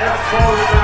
F4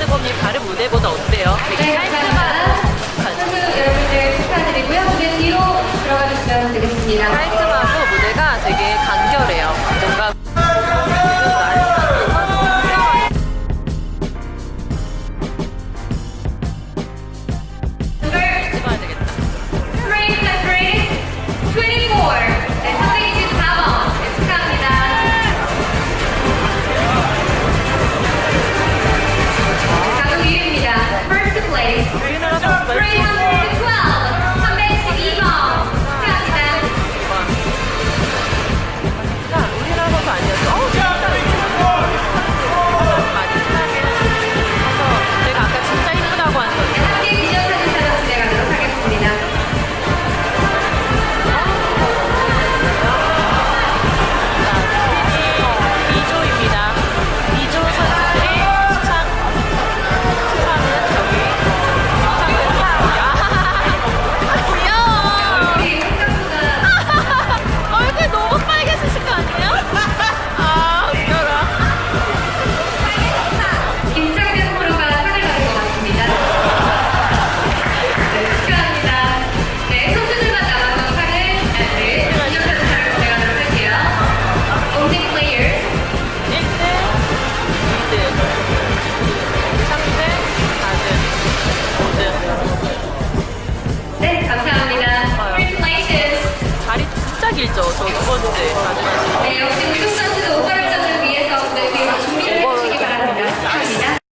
뜨거움이 다른 무대보다 어때요? 되게 네, 깔끔한 여러분들 축하드리고요. 무대 뒤로 들어가 주시면 되겠습니다. 길죠? 저 두 번째 마지막.